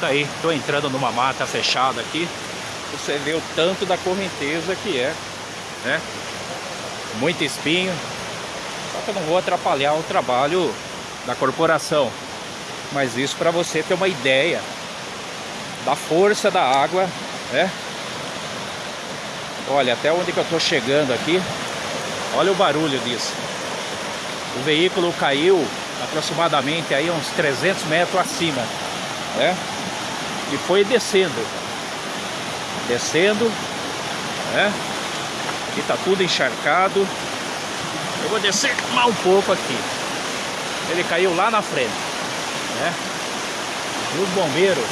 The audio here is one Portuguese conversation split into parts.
Tá aí, tô entrando numa mata fechada aqui. Você vê o tanto da correnteza que é, né? Muito espinho. Só que eu não vou atrapalhar o trabalho da corporação. Mas isso para você ter uma ideia da força da água, né? Olha, até onde que eu tô chegando aqui. Olha o barulho disso. O veículo caiu aproximadamente aí uns 300 metros acima, né? E foi descendo. Descendo, né? Aqui tá tudo encharcado. Eu vou descer mais um pouco aqui. Ele caiu lá na frente, né? E os bombeiros.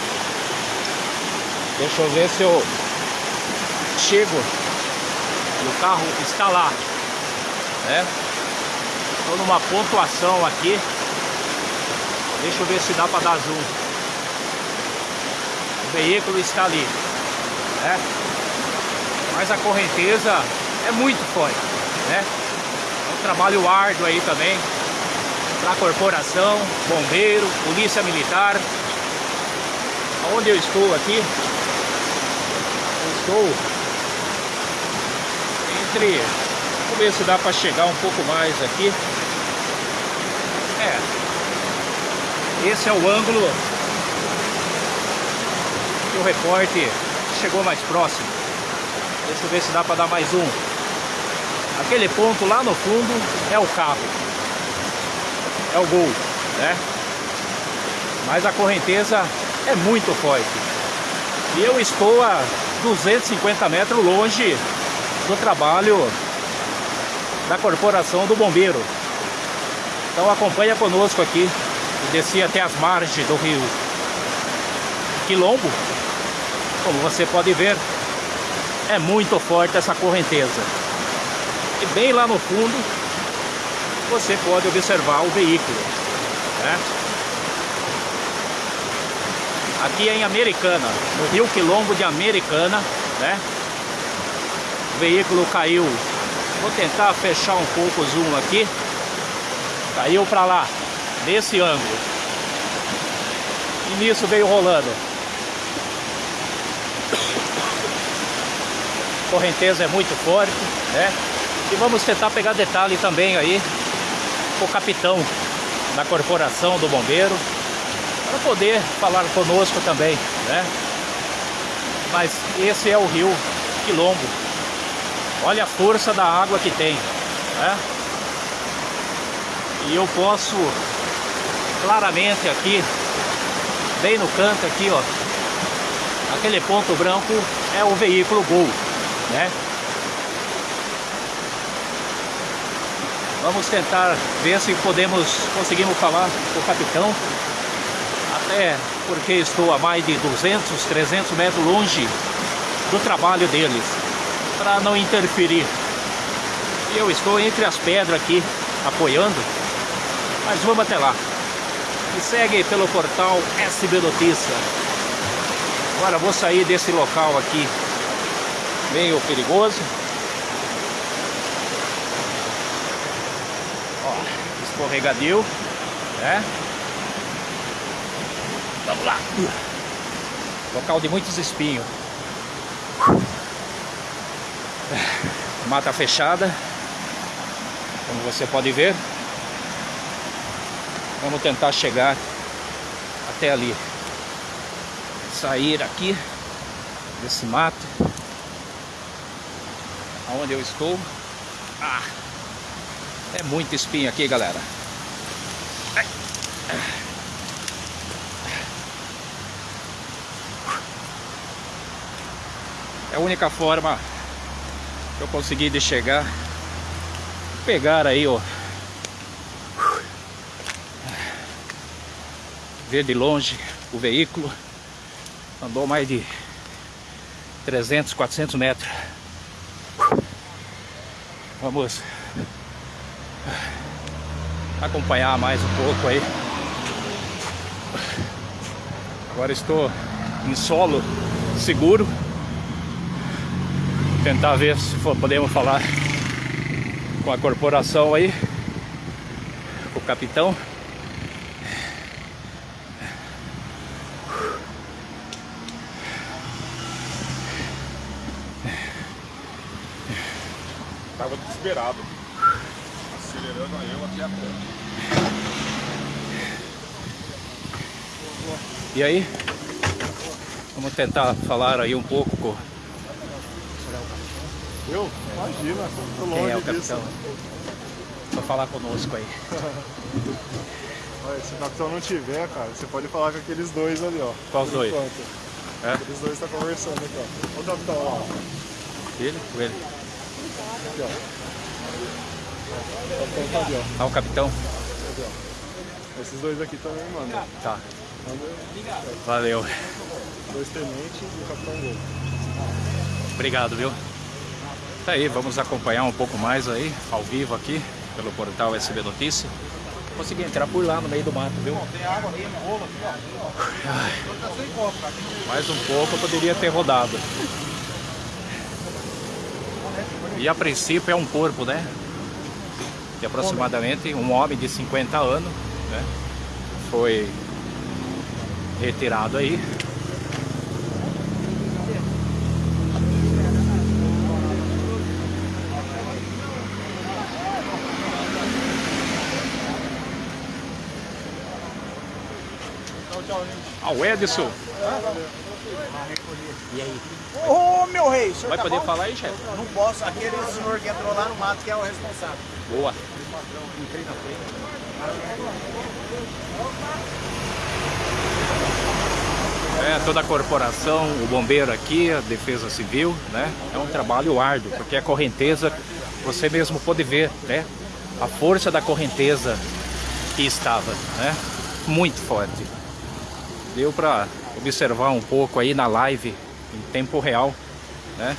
Deixa eu ver se eu chego. E o carro está lá, né? Estou numa pontuação aqui. Deixa eu ver se dá para dar zoom. O veículo está ali, né? Mas a correnteza é muito forte, né? É um trabalho árduo aí também para a corporação, bombeiro, polícia militar. Onde eu estou aqui? Eu estou entre Vamos ver se dá para chegar um pouco mais aqui. É. Esse é o ângulo que o recorte chegou mais próximo. Deixa eu ver se dá para dar mais um. Aquele ponto lá no fundo é o carro. É o gol, né? Mas a correnteza é muito forte. E eu estou a 250 metros longe do trabalho da Corporação do Bombeiro. Então acompanha conosco aqui desci até as margens do rio Quilombo. Como você pode ver, é muito forte essa correnteza. E bem lá no fundo, você pode observar o veículo. Né? Aqui é em Americana, no rio Quilombo de Americana, né? O veículo caiu Vou tentar fechar um pouco o zoom aqui. Caiu para lá, nesse ângulo. E nisso veio rolando. Correnteza é muito forte, né? E vamos tentar pegar detalhe também aí com o capitão da corporação do bombeiro para poder falar conosco também, né? Mas esse é o rio Quilombo, Olha a força da água que tem. Né? E eu posso claramente aqui, bem no canto aqui, ó. Aquele ponto branco é o veículo Gol, né? Vamos tentar ver se podemos, conseguimos falar com o capitão. Até porque estou a mais de 200, 300 metros longe do trabalho deles para não interferir. Eu estou entre as pedras aqui, apoiando, mas vamos até lá. Me segue pelo portal SB Notícia. Agora vou sair desse local aqui, meio perigoso. Ó, escorregadio, né? Vamos lá. Local de muitos espinhos. Mata fechada, como você pode ver. Vamos tentar chegar até ali. Sair aqui desse mato. Aonde eu estou. Ah, é muito espinho aqui, galera. É a única forma que eu consegui de chegar pegar aí ó ver de longe o veículo andou mais de 300 400 metros vamos acompanhar mais um pouco aí agora estou em solo seguro tentar ver se podemos falar com a corporação aí, com o capitão. Tava desesperado. Acelerando eu aqui a pé. E aí? Vamos tentar falar aí um pouco com Eu? Imagina, tô longe quem é o disso. capitão. Pra falar conosco aí. Olha, se o capitão não tiver, cara, você pode falar com aqueles dois ali, ó. Quais dois? É? Aqueles dois estão conversando aqui, ó. Olha o capitão lá, ó. Ele? Ele. Aqui, ó. O capitão tá ali, ó. Ah, o capitão? Esses dois aqui também mandam. Tá. Valeu. dois tenentes e o capitão gol. Obrigado, viu? Tá aí, vamos acompanhar um pouco mais aí, ao vivo aqui, pelo portal SB Notícia. Consegui entrar por lá no meio do mato, viu? Tem água ali no rolo aqui, ó. Mais um pouco eu poderia ter rodado. E a princípio é um corpo, né? De aproximadamente um homem de 50 anos, né? Foi retirado aí. Ah, o Edson. Ô, meu rei, Vai tá poder bom? falar aí, chefe? Não posso, aquele senhor que entrou lá no mato que é o responsável. Boa. É, toda a corporação, o bombeiro aqui, a defesa civil, né? É um trabalho árduo, porque a correnteza, você mesmo pode ver, né? A força da correnteza que estava, né? Muito forte. Deu para observar um pouco aí na live, em tempo real, né?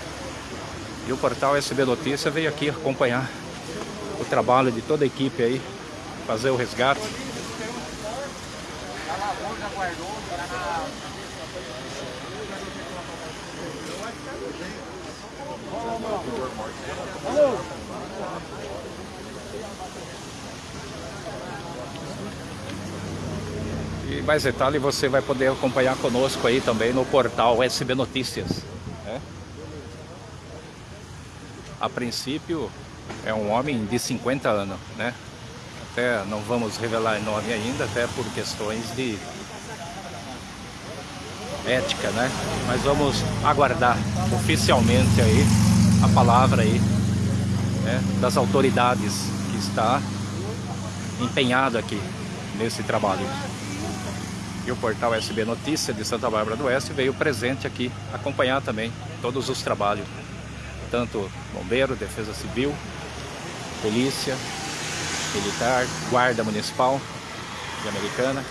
E o portal SB Notícia veio aqui acompanhar o trabalho de toda a equipe aí, fazer o resgate. E mais detalhe você vai poder acompanhar conosco aí também no portal SB Notícias. né? A princípio é um homem de 50 anos, né? Até não vamos revelar nome ainda, até por questões de ética, né? Mas vamos aguardar oficialmente aí a palavra aí né, das autoridades que está empenhado aqui nesse trabalho. E o portal SB Notícia de Santa Bárbara do Oeste veio presente aqui acompanhar também todos os trabalhos, tanto bombeiro, defesa civil, polícia, militar, guarda municipal de Americana.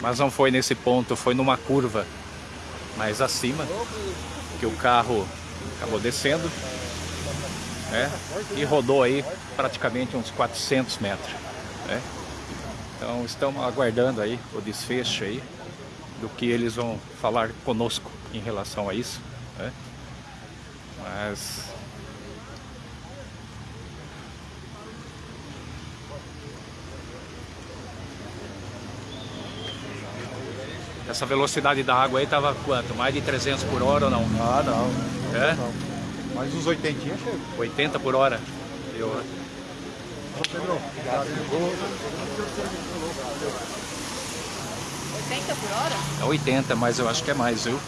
Mas não foi nesse ponto, foi numa curva mais acima que o carro acabou descendo né? e rodou aí praticamente uns 400 metros. Né? Então estamos aguardando aí o desfecho aí do que eles vão falar conosco em relação a isso. Né? Mas essa velocidade da água aí estava quanto? Mais de 300 por hora ou não? Ah, não. É? Não. Mais uns 80 chega. 80 por hora. Eu, Ô, Pedro, obrigado. 80 por hora? É 80, mas eu acho que é mais, viu?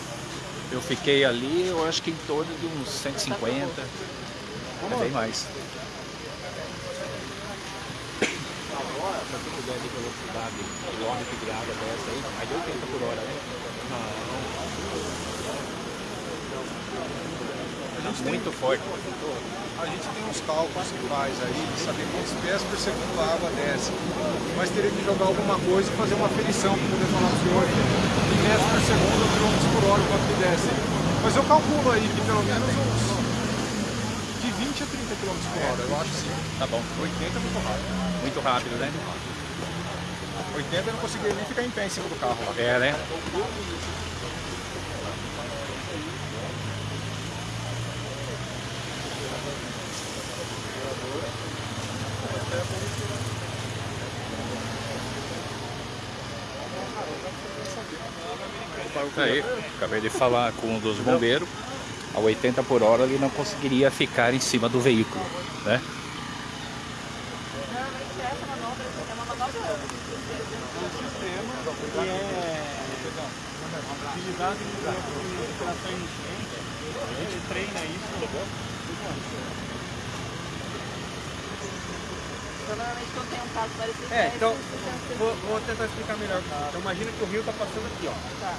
Eu fiquei ali, eu acho que em torno de uns 150. É bem mais. Agora, pra ter ideia de velocidade, quilômetro de água dessa aí, mais de 80 por hora, né? Muito forte. A gente tem uns cálculos que faz aí, de saber quantos pés por segundo a água desce. Mas teria que jogar alguma coisa e fazer uma aferição para poder falar para o senhor que pés por segundo, quilômetros por hora, quanto que desce. Mas eu calculo aí que pelo menos uns de 20 a 30 km por hora, eu acho sim. Tá bom. 80 é muito rápido. Muito rápido, né? 80 eu não conseguiria nem ficar em pé em cima do carro lá. É, né? Aí, acabei de falar com um dos bombeiros. A 80 por hora ele não conseguiria ficar em cima do veículo, né? Normalmente essa manobra é uma manobra que é utilizado em operações enchentes. A gente treina isso. Então, normalmente quando tem um caso parecido É, então, vou, vou tentar explicar melhor. Então, imagina que o rio está passando aqui, ó. Tá.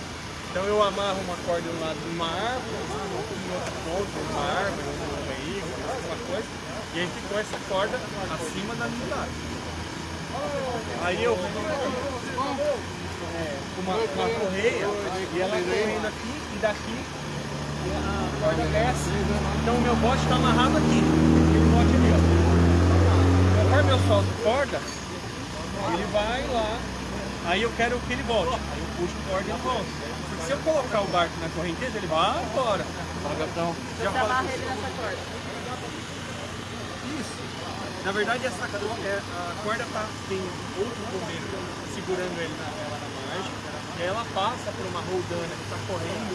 Então, eu amarro uma corda do lado de uma árvore, aqui em outro ponto, uma árvore, um veículo, alguma coisa, e a gente põe essa corda acima da unidade. Aí eu é, com uma, uma correia e ela correndo aqui e daqui a corda desce. Então o meu bote está amarrado aqui. Aquele bote ali, ó. Conforme eu solto corda, ele vai lá. Aí eu quero que ele volte. Aí eu puxo corda e ele volta. Se eu colocar o barco na correnteza, ele vai embora. Então, já Você fala amarra ele nessa corda. isso. Na verdade, essa corda, é, a corda tá, tem outro bombeiro segurando ele na, ela na margem. E ela passa por uma roldana que está correndo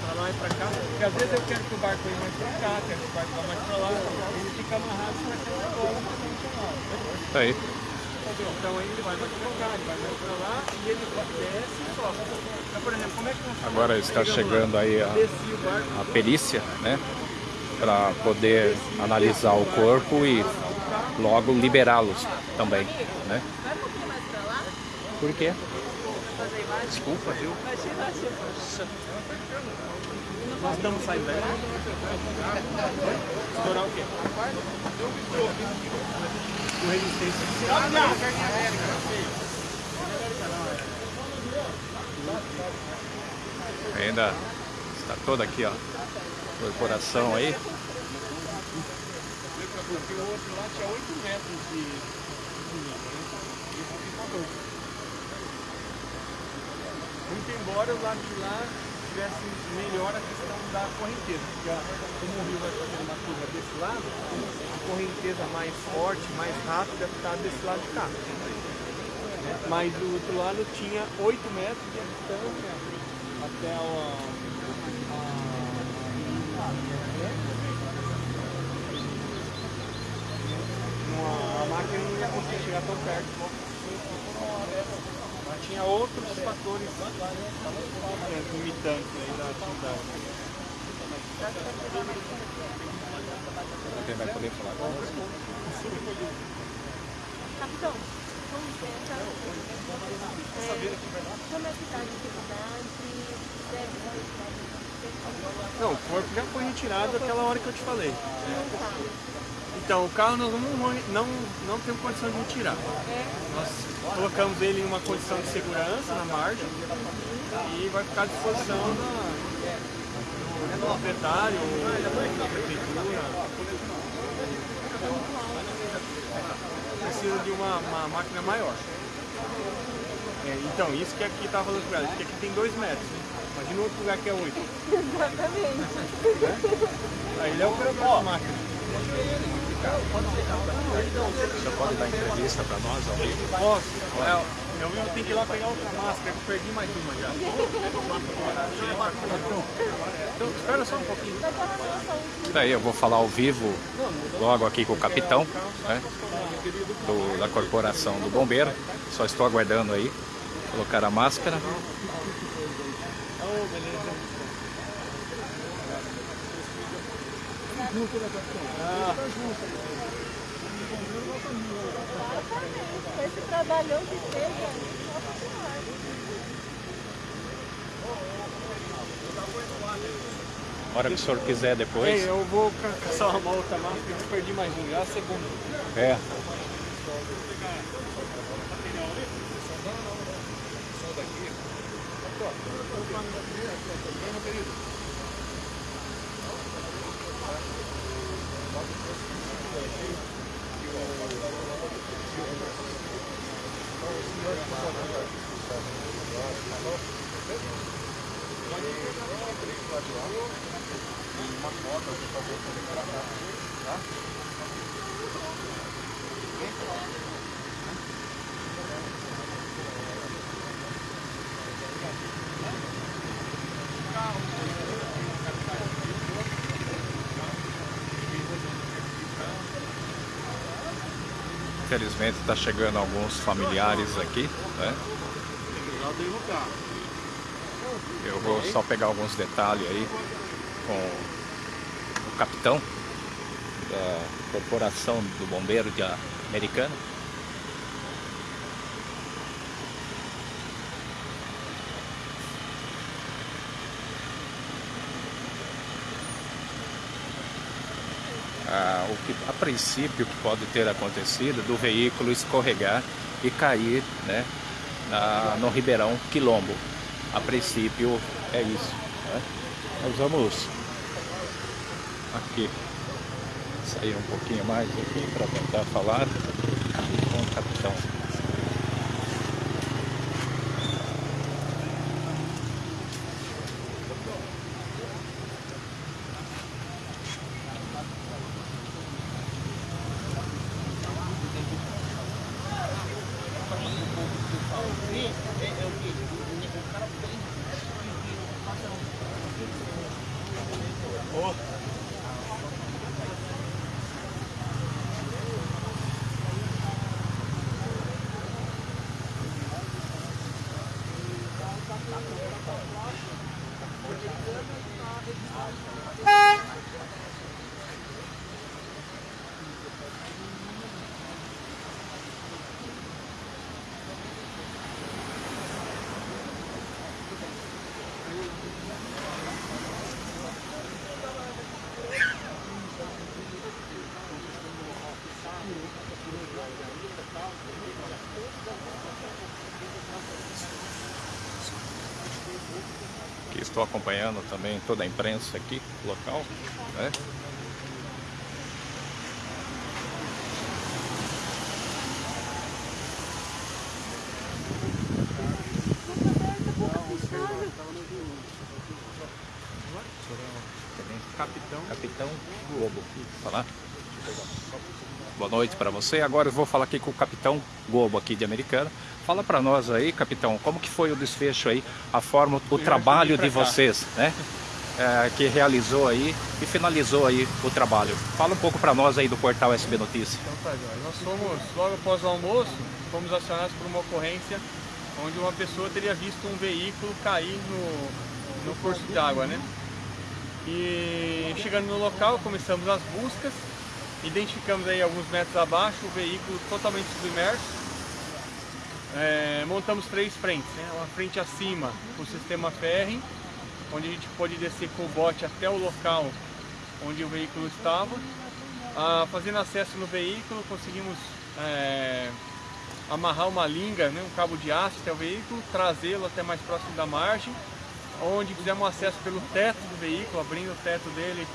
para lá e para cá. Porque às vezes eu quero que o barco venha mais para cá, quero que o barco vá mais para lá. Ele fica amarrado para essa corda convencional. Tá aí. Então aí ele vai mais para cá, ele vai mais para lá e ele desce e sobe. Então, por exemplo, como é que nós Agora está chegando aí a, perícia, né? Para poder analisar o corpo e logo liberá-los também, né? Vai um pouquinho mais pra lá, Por quê? Desculpa, viu? Imagina, Nós estamos saindo daí. Estourar o quê? O resistência. Ainda está toda aqui, ó. Corporação aí. Porque o outro lá tinha 8 metros de de nível, né? E esse aqui tá 12. Muito embora lado de lá tivesse melhor a questão da correnteza, porque a- como o rio vai fazendo uma curva desse lado, a correnteza mais forte, mais rápida está desse lado de cá. né? Mas do outro lado tinha 8 metros de distância até o. Uma, a máquina não ia conseguir chegar tão perto. Tinha outros fatores é, limitantes aí da atividade. Quem vai poder falar conosco? Capitão, com licença. É, como é que tá a dificuldade? Não, o corpo já foi retirado aquela hora que eu te falei. tá. Então, o carro nós não, não, não temos condição de retirar. Nós colocamos ele em uma condição de segurança na margem e vai ficar à disposição do proprietário, da prefeitura. Precisa de uma, uma máquina maior. É, então, isso que aqui está falando com ela, porque aqui tem 2 metros. Né? Imagina outro lugar que é 8. Exatamente. Aí ele é o máquina. Você pode dar entrevista para nós ao vivo? Posso? É, eu eu tenho que ir lá pegar outra máscara, que eu perdi mais uma já. Então, espera só um pouquinho. Daí eu vou falar ao vivo logo aqui com o capitão, né? do- da corporação do bombeiro. Só estou aguardando aí colocar a máscara. Oh, beleza. junto, né, capitão? Ah. Tá junto. Com esse trabalhão que teve ali, só hora que o senhor quiser depois. Ei, eu vou caçar uma volta lá, porque eu perdi mais um, já a segunda. É. Só daqui. Tá? Infelizmente está chegando alguns familiares aqui, né? Eu vou só pegar alguns detalhes aí com o capitão da Corporação do Bombeiro de Americana. Ah, o que a princípio que pode ter acontecido do veículo escorregar e cair né, na, no Ribeirão Quilombo. A princípio é isso. Né? Nós vamos aqui sair um pouquinho mais aqui para tentar falar com o capitão. que estou acompanhando também toda a imprensa aqui local, né? Capitão. Capitão Globo, falar? Boa noite para você. Agora eu vou falar aqui com o Capitão Globo aqui de Americana. Fala para nós aí, Capitão, como que foi o desfecho aí, a forma, o trabalho de vocês, né? É, que realizou aí e finalizou aí o trabalho. Fala um pouco para nós aí do portal SB Notícias. Então tá. Nós fomos, logo após o almoço, fomos acionados por uma ocorrência onde uma pessoa teria visto um veículo cair no, no curso de água, né? E chegando no local, começamos as buscas, identificamos aí alguns metros abaixo o veículo totalmente submerso. É, montamos três frentes, né? uma frente acima com o sistema ferry, onde a gente pôde descer com o bote até o local onde o veículo estava. Ah, fazendo acesso no veículo, conseguimos é, amarrar uma linga, né? um cabo de aço até o veículo, trazê-lo até mais próximo da margem, onde fizemos acesso pelo teto do veículo, abrindo o teto dele,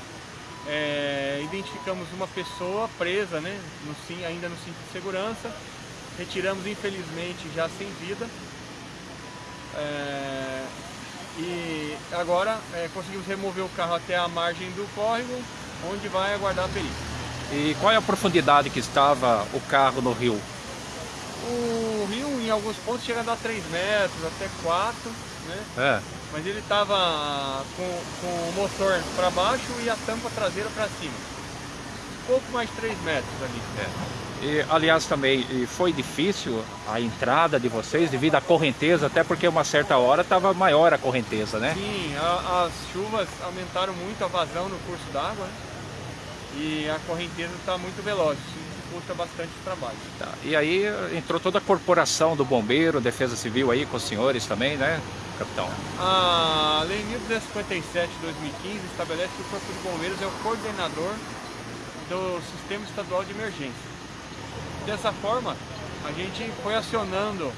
é, identificamos uma pessoa presa, né, no, ainda no cinto de segurança, retiramos infelizmente já sem vida, é, e agora é, conseguimos remover o carro até a margem do córrego, onde vai aguardar a perícia. E qual é a profundidade que estava o carro no rio? O rio em alguns pontos chega a dar 3 metros, até 4, né? É. Mas ele estava com, com o motor para baixo e a tampa traseira para cima. Pouco mais de 3 metros ali. É. E, aliás, também foi difícil a entrada de vocês devido à correnteza, até porque uma certa hora estava maior a correnteza, né? Sim, a, as chuvas aumentaram muito a vazão no curso d'água né? e a correnteza está muito veloz, dificulta bastante trabalho. Tá. E aí entrou toda a corporação do bombeiro, defesa civil aí com os senhores também, né, capitão? A Lei 1257 de 2015 estabelece que o Corpo de Bombeiros é o coordenador do Sistema Estadual de Emergência. Dessa forma, a gente foi acionando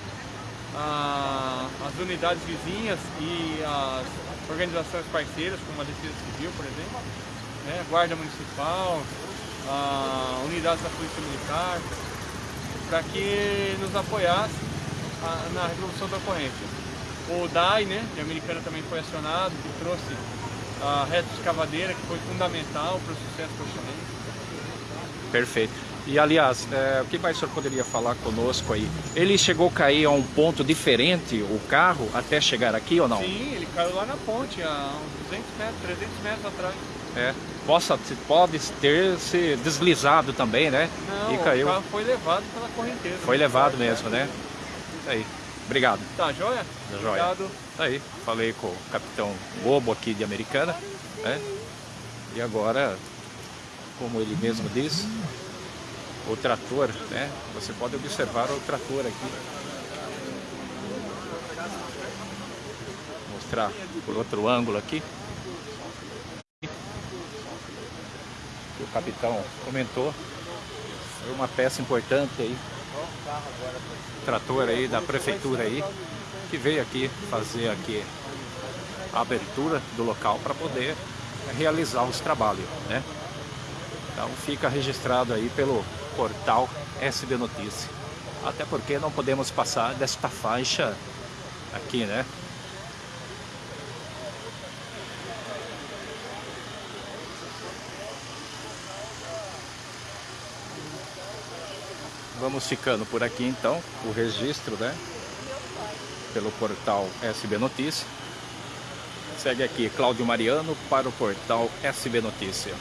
a, as unidades vizinhas e as organizações parceiras, como a Defesa Civil, por exemplo, né, Guarda Municipal, a unidades da Polícia Militar, para que nos apoiasse a, na resolução da ocorrência. O DAI, né, de Americana também foi acionado, que trouxe a reta escavadeira, que foi fundamental para o sucesso do orçamento. Perfeito. E aliás, é, o que mais o senhor poderia falar conosco aí? Ele chegou a cair a um ponto diferente, o carro, até chegar aqui ou não? Sim, ele caiu lá na ponte, a uns 200 metros, 300 metros atrás. É. possa, pode ter se deslizado também, né? Não, e caiu. o carro foi levado pela correnteza. Foi levado mesmo, né? Isso aí. Obrigado. Tá, joia? Tá joia. Obrigado. Isso aí. Falei com o capitão Bobo aqui de Americana, né? E agora, como ele mesmo disse, o trator, né? Você pode observar o trator aqui. Vou mostrar por outro ângulo aqui. O capitão comentou. Foi uma peça importante aí. Trator aí da prefeitura aí. Que veio aqui fazer aqui a abertura do local para poder realizar os trabalhos, né? Então fica registrado aí pelo portal SB Notícia. Até porque não podemos passar desta faixa aqui, né? Vamos ficando por aqui então, o registro, né? Pelo portal SB Notícia. Segue aqui Cláudio Mariano para o portal SB Notícia.